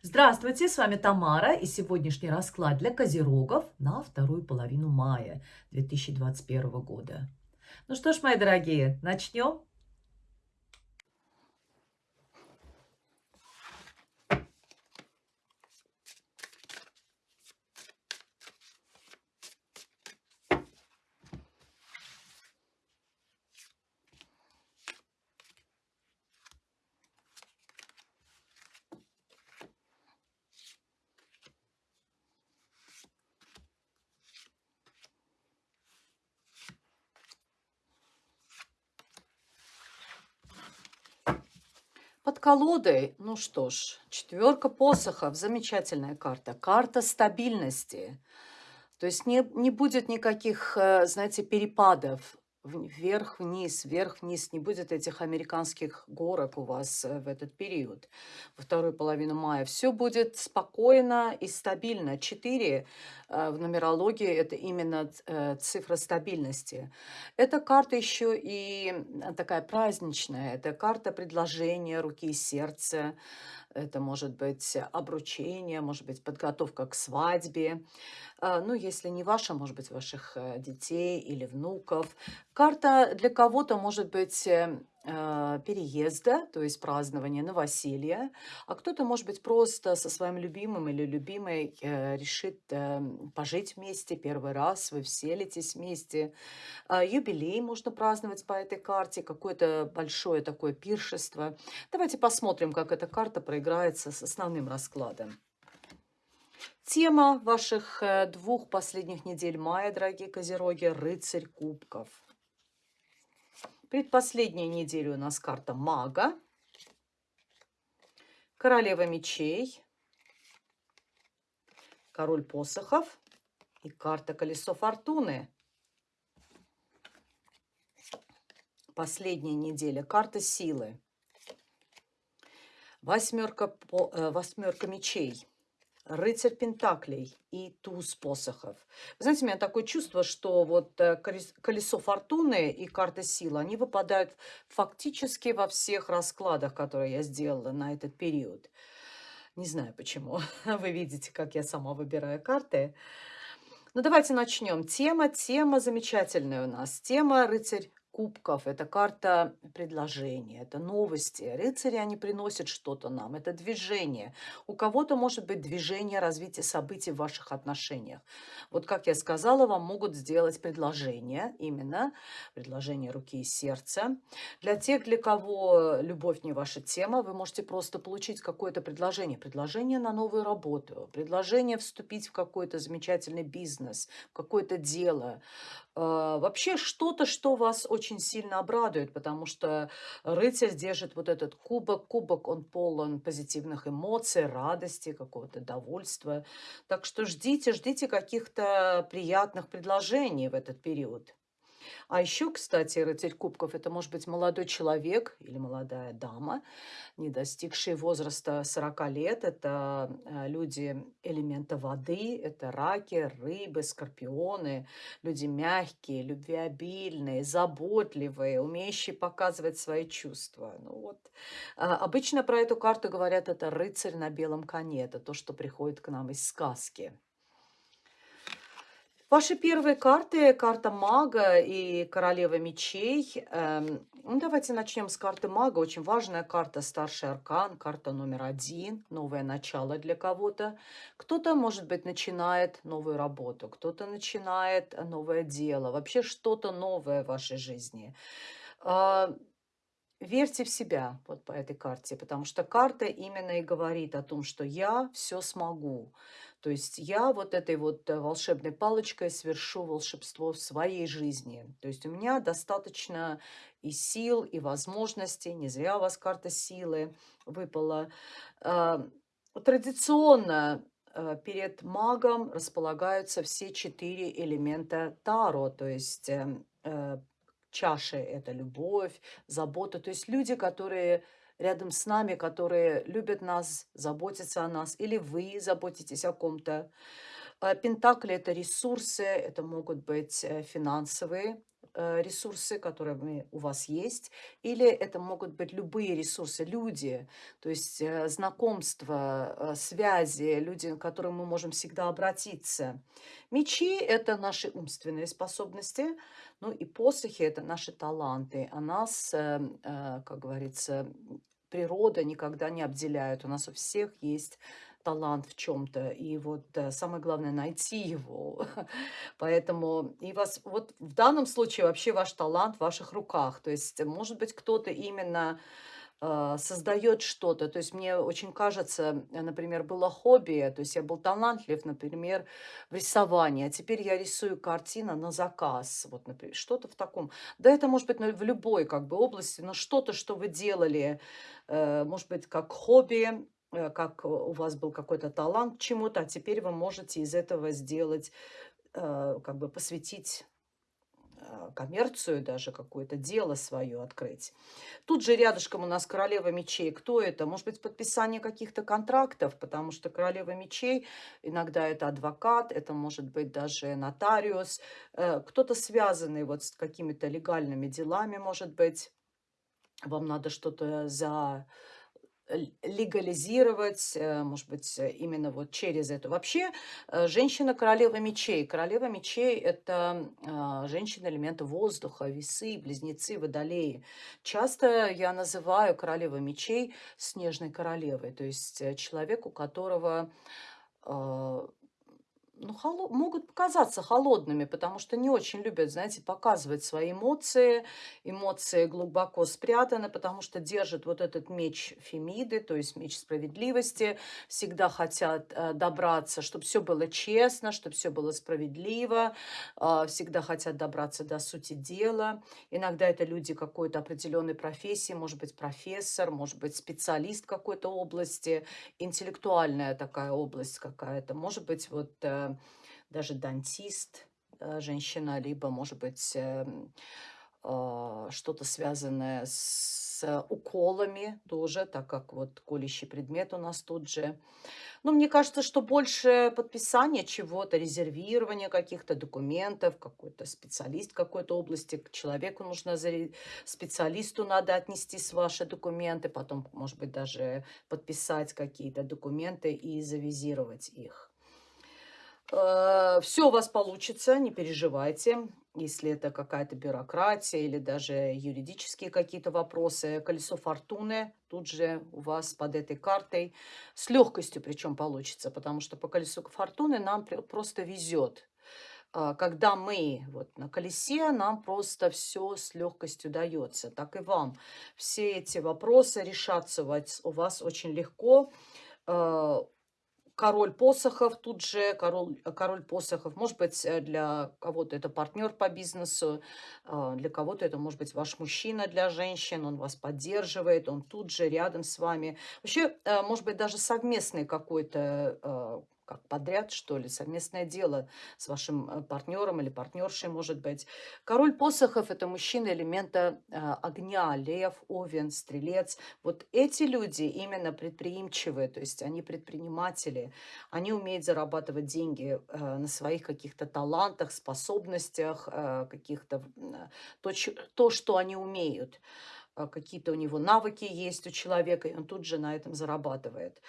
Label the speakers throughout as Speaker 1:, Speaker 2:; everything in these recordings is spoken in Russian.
Speaker 1: Здравствуйте, с вами Тамара и сегодняшний расклад для козерогов на вторую половину мая 2021 года. Ну что ж, мои дорогие, начнем? Под колодой, ну что ж, четверка посохов, замечательная карта. Карта стабильности. То есть не, не будет никаких, э, знаете, перепадов вверх-вниз, вверх-вниз. Не будет этих американских горок у вас э, в этот период, во вторую половину мая. Все будет спокойно и стабильно. Четыре э, в нумерологии – это именно э, цифра стабильности. Эта карта еще и такая праздничная. Это карта предложения руки и сердца. Это может быть обручение, может быть подготовка к свадьбе. Ну, если не ваша, может быть, ваших детей или внуков. Карта для кого-то может быть э, а, переезда, то есть празднования новоселья, а кто-то, может быть, просто со своим любимым или любимой э, решит пожить вместе первый раз, вы вселитесь вместе. А, юбилей можно праздновать по этой карте, какое-то большое такое пиршество. Давайте посмотрим, как эта карта проиграется с основным раскладом. Тема ваших э, двух последних недель мая, дорогие козероги, рыцарь кубков. Предпоследняя неделя у нас карта мага, королева мечей, король посохов. И карта колесо фортуны. Последняя неделя, карта силы. Восьмерка, э, восьмерка мечей рыцарь Пентаклей и туз посохов. Вы знаете, у меня такое чувство, что вот э, колесо фортуны и карта силы, они выпадают фактически во всех раскладах, которые я сделала на этот период. Не знаю почему. Вы видите, как я сама выбираю карты. Ну, давайте начнем. Тема, тема замечательная у нас. Тема рыцарь кубков, это карта предложения, это новости. Рыцари, они приносят что-то нам, это движение. У кого-то может быть движение развития событий в ваших отношениях. Вот как я сказала, вам могут сделать предложение, именно предложение руки и сердца. Для тех, для кого любовь не ваша тема, вы можете просто получить какое-то предложение. Предложение на новую работу, предложение вступить в какой-то замечательный бизнес, в какое-то дело, а, вообще что-то, что вас очень сильно обрадует, потому что рыцарь держит вот этот кубок. Кубок, он полон позитивных эмоций, радости, какого-то довольства. Так что ждите, ждите каких-то приятных предложений в этот период. А еще, кстати, рыцарь кубков – это может быть молодой человек или молодая дама, не достигшие возраста 40 лет. Это э, люди элемента воды, это раки, рыбы, скорпионы, люди мягкие, любвеобильные, заботливые, умеющие показывать свои чувства. Ну вот. А, обычно про эту карту говорят, это рыцарь на белом коне, это то, что приходит к нам из сказки. Ваши первые карты, карта мага и королева мечей. Эм, ну, давайте начнем с карты мага. Очень важная карта, старший аркан, карта номер один, новое начало для кого-то. Кто-то, может быть, начинает новую работу, кто-то начинает новое дело, вообще что-то новое в вашей жизни. Э, верьте в себя вот по этой карте, потому что карта именно и говорит о том, что я все смогу. То есть я вот этой вот э, волшебной палочкой совершу волшебство в своей жизни. То есть у меня достаточно и сил, и возможностей. Не зря у вас карта силы выпала. А, традиционно э, перед магом располагаются все четыре элемента Таро, то есть эм, э, чаши – это любовь, забота. То есть люди, которые рядом с нами, которые любят нас, заботятся о нас, или вы заботитесь о ком-то. А, пентакли – это ресурсы, это могут быть э, финансовые э, ресурсы, которые у вас есть, или это могут быть любые ресурсы, люди, то есть э, знакомства, связи, люди, к которым мы можем всегда обратиться. Мечи– это наши умственные способности, ну и посохи– это наши таланты. А нас, как говорится, природа никогда не обделяет. У нас у всех есть талант в чем-то, и вот э, самое главное найти его. Поэтому и вас вот в данном случае вообще ваш талант в ваших руках. То есть, может быть, кто-то именно э, создает что-то. То есть мне очень кажется, э, например, было хобби, то есть я был талантлив, например, в рисовании, а теперь я рисую картину на заказ, вот, например, что-то в таком. Да, это может быть в любой как бы области, но что-то, что вы делали, может быть, как хобби, Э, как у вас был какой-то талант к чему-то, а теперь вы можете из этого сделать, э, как бы посвятить э, коммерцию даже, какое-то дело свое открыть. Тут же рядышком у нас королева мечей. Кто это? Может быть, подписание каких-то контрактов, потому что королева мечей иногда это адвокат, это может быть даже нотариус, кто-то связанный вот с какими-то легальными делами, может быть. Вам надо что-то за легализировать, э, может быть, э, именно вот через это. Вообще, э, женщина королева мечей. Королева мечей – это женщина элемента воздуха, весы, близнецы, водолеи. Часто я называю королеву мечей снежной королевой, то есть человек, у которого ну, холо могут показаться холодными, потому что не очень любят, знаете, показывать свои эмоции. Эмоции глубоко спрятаны, потому что держат вот этот меч Фемиды, то есть меч справедливости. Всегда хотят э, добраться, чтобы все было честно, чтобы все было справедливо. Э, всегда хотят добраться до сути дела. Иногда это люди какой-то определенной профессии, может быть, профессор, может быть, специалист какой-то области, интеллектуальная такая область какая-то. Может быть, вот... Э, даже дантист, э, женщина, либо, может быть, эм, а, что-то связанное с уколами тоже, так как вот колющий предмет у нас тут же. Но мне кажется, что больше подписания чего-то, резервирования каких-то документов, какой-то специалист какой-то области, к человеку нужно, специалисту надо отнести с ваши документы, потом, может быть, даже подписать какие-то документы и завизировать их. Э, Все у вас получится, не переживайте. Если это какая-то бюрократия или даже юридические какие-то вопросы, колесо фортуны тут же у вас под этой картой с легкостью причем получится, потому что по колесу фортуны нам просто везет. А, когда мы вот на колесе, нам просто все с легкостью дается. Так и вам. Все эти вопросы решаться у вас очень легко а, король посохов, тут же король, король посохов. Может быть, э, для кого-то это партнер по бизнесу, а, для кого-то это может быть ваш мужчина для женщин, он вас поддерживает, он тут же рядом с вами. Вообще, э, может быть, даже совместный какой-то а, как подряд, что ли, совместное дело с вашим э, партнером или партнершей, может быть. Король посохов – это мужчина элемента э, огня, лев, овен, стрелец. Вот эти люди именно предприимчивые, то есть они предприниматели, они умеют зарабатывать деньги э, на своих каких-то талантах, способностях, каких-то то, то, что они умеют какие-то у него навыки есть у человека, и он тут же на этом зарабатывает.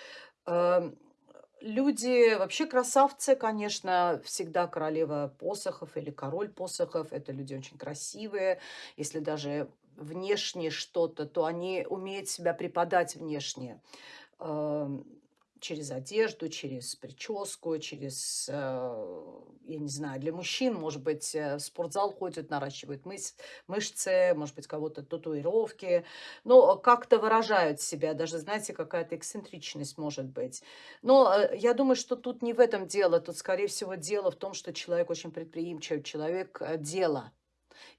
Speaker 1: Эм, Люди вообще красавцы, конечно, всегда королева посохов или король посохов. Это люди очень красивые. Если даже внешне что-то, то они умеют себя преподать внешне через одежду, через прическу, через, э, я не знаю, для мужчин, может быть, э, в спортзал ходят, наращивают мышцы, может быть, кого-то татуировки, но как-то выражают себя, даже, знаете, какая-то эксцентричность может быть. Но э, я думаю, что тут не в этом дело, тут, скорее всего, дело в том, что человек очень предприимчивый, человек дела,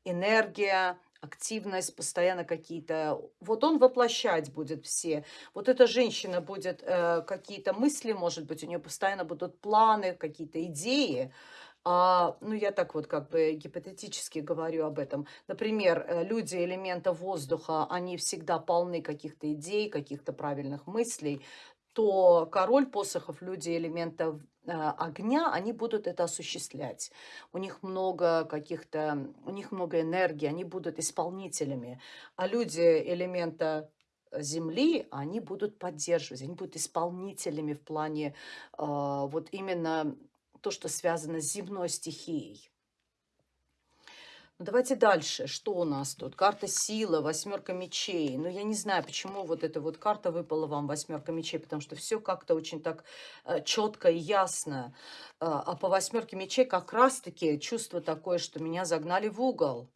Speaker 1: энергия, активность, постоянно какие-то... Вот он воплощать будет все. Вот эта женщина будет э, какие-то мысли, может быть, у нее постоянно будут планы, какие-то идеи. А, ну, я так вот как бы гипотетически говорю об этом. Например, э, люди элемента воздуха, они всегда полны каких-то идей, каких-то правильных мыслей то король посохов, люди элемента огня, они будут это осуществлять. У них много каких-то, у них много энергии, они будут исполнителями. А люди элемента земли, они будут поддерживать, они будут исполнителями в плане э, вот именно то, что связано с земной стихией. Ну, давайте дальше. Что у нас тут? Карта сила, восьмерка мечей. Ну, я не знаю, почему вот эта вот карта выпала вам, восьмерка мечей, потому что все как-то очень так э, четко и ясно. Э, а по восьмерке мечей как раз-таки чувство такое, что меня загнали в угол.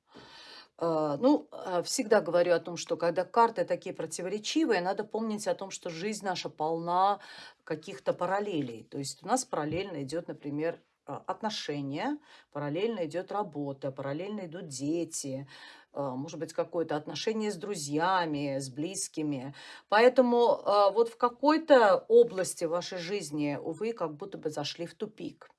Speaker 1: Э, ну, всегда говорю о том, что когда карты такие противоречивые, надо помнить о том, что жизнь наша полна каких-то параллелей. То есть у нас параллельно идет, например, отношения, параллельно идет работа, параллельно идут дети, а, может быть, какое-то отношение с друзьями, с близкими. Поэтому а, вот в какой-то области вашей жизни, увы, как будто бы зашли в тупик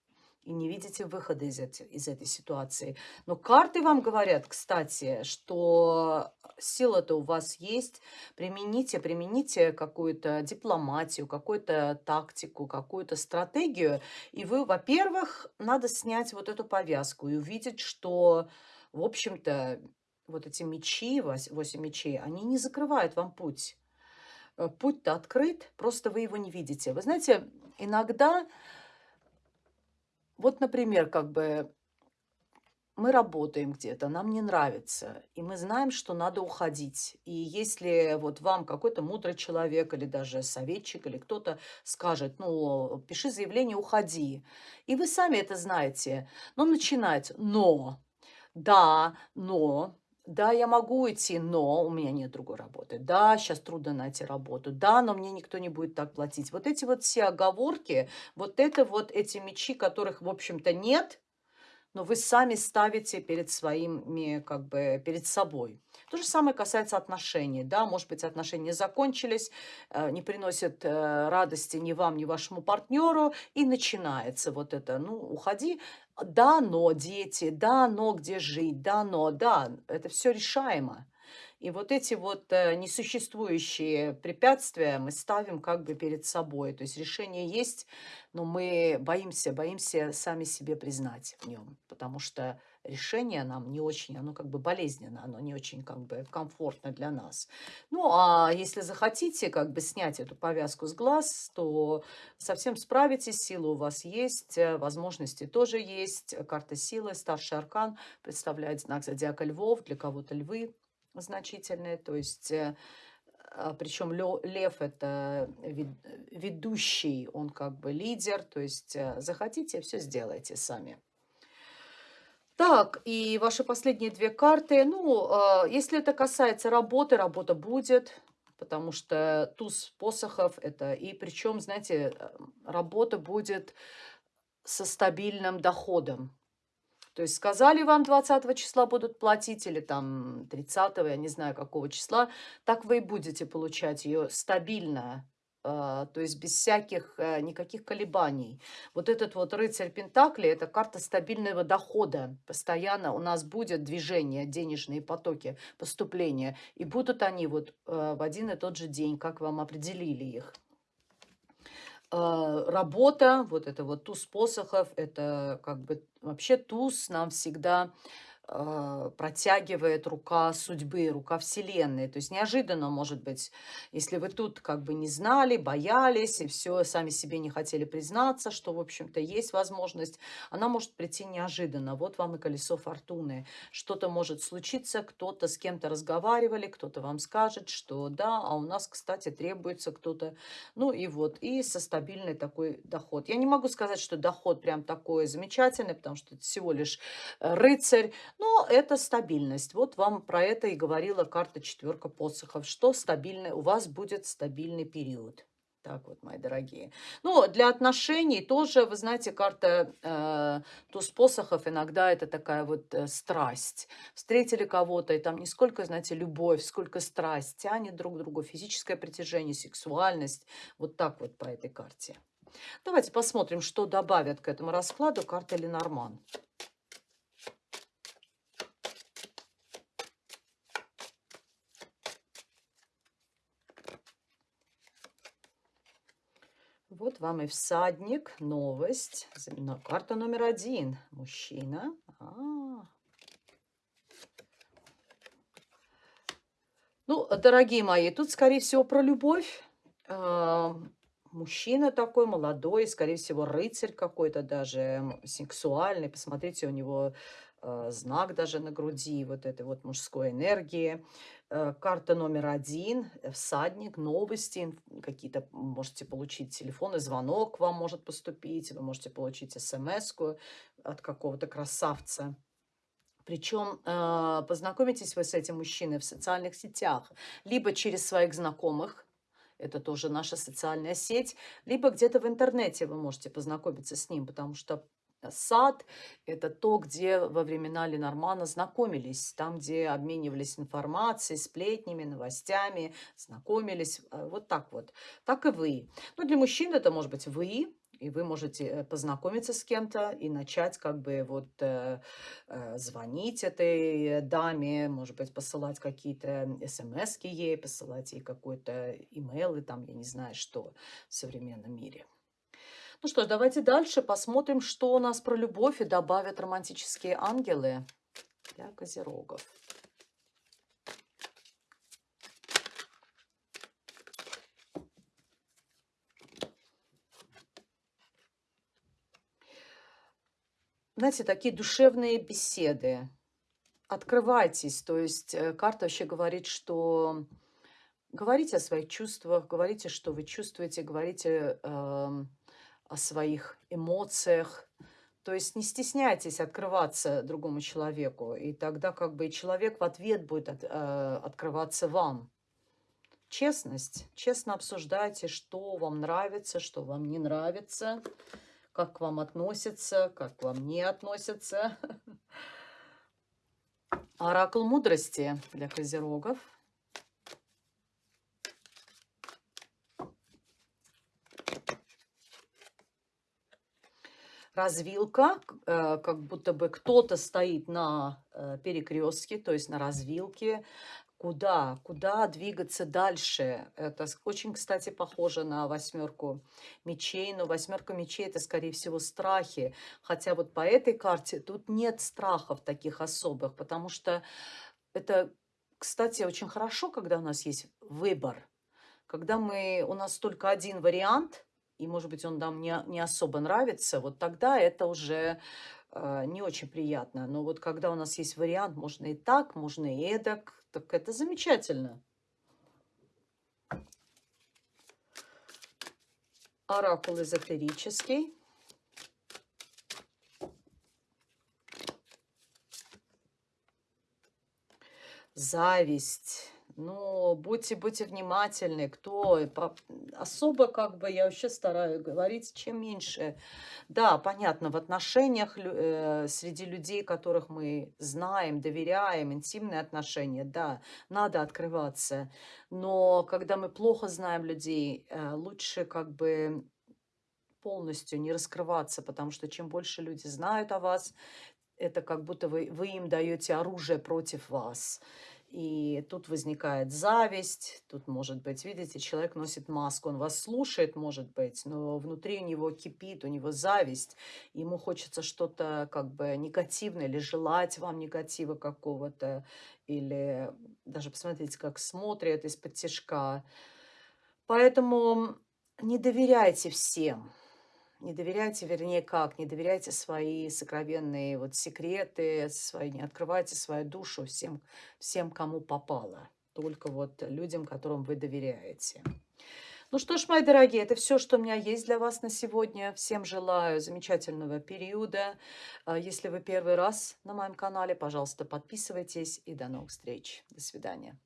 Speaker 1: и не видите выхода из, эти, из этой ситуации. Но карты вам говорят, кстати, что сила-то у вас есть. Примените, примените какую-то дипломатию, какую-то тактику, какую-то стратегию. И вы, во-первых, надо снять вот эту повязку и увидеть, что, в общем-то, вот эти мечи, 8 мечей, они не закрывают вам путь. Э, путь-то открыт, просто вы его не видите. Вы знаете, иногда вот, например, как бы мы работаем где-то, нам не нравится, и мы знаем, что надо уходить. И если вот вам какой-то мудрый человек или даже советчик или кто-то скажет, ну, пиши заявление, уходи, и вы сами это знаете, но начинать, но, да, но, да, я могу уйти, но у меня нет другой работы. Да, сейчас трудно найти работу. Да, но мне никто не будет так платить. Вот эти вот все оговорки, вот это вот эти мечи, которых, в общем-то, нет, но вы сами ставите перед своими, как бы, перед собой. То же самое касается отношений, да, может быть, отношения закончились, э, не приносят э, радости ни вам, ни вашему партнеру, и начинается вот это, ну, уходи, да, но дети, да, но где жить, да, но, да, это все решаемо. И вот эти вот э, несуществующие препятствия мы ставим как бы перед собой. То есть решение есть, но мы боимся, боимся сами себе признать в нем, потому что решение нам не очень, оно как бы болезненно, оно не очень как бы комфортно для нас. Ну, а если захотите как бы снять эту повязку с глаз, то совсем справитесь, сила у вас есть, э, возможности тоже есть. Карта силы, старший аркан представляет знак зодиака львов, для кого-то львы значительные, то есть... Э, а, Причем лев это ведущий, он как бы лидер, то есть э, захотите, все сделайте сами. Так, и ваши последние две карты. Ну, э, если это касается работы, работа будет, потому что туз посохов это... И причем, знаете, э, работа будет со стабильным доходом. То есть сказали вам 20 числа будут платить или там 30, я не знаю какого числа, так вы и будете получать ее стабильно а, то есть без всяких э, никаких колебаний. Вот этот вот рыцарь Пентакли – это карта стабильного дохода. Постоянно у нас будет движение, денежные потоки, поступления. И будут они вот э, в один и тот же день, как вам определили их. А, работа, вот это вот туз посохов, это как бы вообще туз нам всегда а, протягивает рука судьбы, рука Вселенной. То есть неожиданно, может быть, если вы тут как бы не знали, боялись и все, сами себе не хотели признаться, что, в общем-то, есть возможность, она может прийти неожиданно. Вот вам и колесо фортуны. Что-то может случиться, кто-то с кем-то разговаривали, кто-то вам скажет, что да, а у нас, кстати, требуется кто-то. Ну и вот, и со стабильный такой доход. Я не могу сказать, что доход прям такой замечательный, потому что это всего лишь э, рыцарь, но это стабильность. Вот вам про это и говорила карта четверка посохов, что стабильный, у вас будет стабильный период. Так вот, мои дорогие. Ну, для отношений тоже, вы знаете, карта э, туз посохов иногда это такая вот э, страсть. Встретили кого-то, и там не сколько, знаете, любовь, сколько страсть, тянет друг к другу, физическое притяжение, сексуальность. Вот так вот по этой карте. Давайте посмотрим, что добавят к этому раскладу карта Ленорман. Вот вам и всадник, новость. Карта номер один. Мужчина. А -а -а. Ну, дорогие мои, тут, скорее всего, про любовь. А, мужчина такой молодой, скорее всего, рыцарь какой-то даже, сексуальный. Посмотрите, у него знак даже на груди, вот этой вот мужской энергии. Э, карта номер один, э, всадник, новости, какие-то можете получить телефонный звонок, вам может поступить, вы можете получить смс от какого-то красавца. Причем э, познакомитесь вы с этим мужчиной в социальных сетях, либо через своих знакомых, это тоже наша социальная сеть, либо где-то в интернете вы можете познакомиться с ним, потому что сад – это то, где во времена Ленормана знакомились, там, где обменивались информацией, сплетнями, новостями, знакомились, э, вот так вот. Так и вы. Ну, для мужчин это может быть вы, и вы можете э, познакомиться с кем-то и начать как бы вот э, э, звонить этой даме, может быть, посылать какие-то смс ей, посылать ей какой-то имейл, и там, я не знаю, что в современном мире. Ну что ж, давайте дальше посмотрим, что у нас про любовь и добавят романтические ангелы для козерогов. знаете, такие душевные беседы. Открывайтесь. То есть э, карта вообще говорит, что говорите о своих чувствах, говорите, что вы чувствуете, говорите э, о своих эмоциях. То есть не стесняйтесь открываться другому человеку, и тогда как бы и человек в ответ будет от, э, открываться вам. Честность. Честно обсуждайте, что вам нравится, что вам не нравится как к вам относятся, как к вам не относятся. Оракул мудрости для козерогов. Развилка, э, как будто бы кто-то стоит на э, перекрестке, то есть на развилке, Куда? Куда двигаться дальше? Это очень, кстати, похоже на восьмерку мечей, но восьмерка мечей это, скорее всего, страхи. Хотя вот по этой карте тут нет страхов таких особых, потому что это, кстати, очень хорошо, когда у нас есть выбор. Когда мы, у нас только один вариант, и, может быть, он нам не, не особо нравится, вот тогда это уже э, не очень приятно. Но вот когда у нас есть вариант, можно и так, можно и эдак, так это замечательно. Оракул эзотерический. Зависть но будьте, будьте внимательны, кто особо как бы я вообще стараюсь говорить, чем меньше. Да, понятно, в отношениях э, среди людей, которых мы знаем, доверяем, интимные отношения, да, надо открываться. Но когда мы плохо знаем людей, э, лучше как бы полностью не раскрываться, потому что чем больше люди знают о вас, это как будто вы, вы им даете оружие против вас. И тут возникает зависть, тут может быть, видите, человек носит маску, он вас слушает, может быть, но внутри у него кипит, у него зависть, ему хочется что-то как бы негативное или желать вам негатива какого-то, или даже посмотрите, как смотрят из-под тяжка. Поэтому не доверяйте всем. Не доверяйте, вернее, как? Не доверяйте свои сокровенные вот секреты, свои, не открывайте свою душу всем, всем, кому попало. Только вот людям, которым вы доверяете. Ну что ж, мои дорогие, это все, что у меня есть для вас на сегодня. Всем желаю замечательного периода. А, если вы первый раз на моем канале, пожалуйста, подписывайтесь и до новых встреч. До свидания.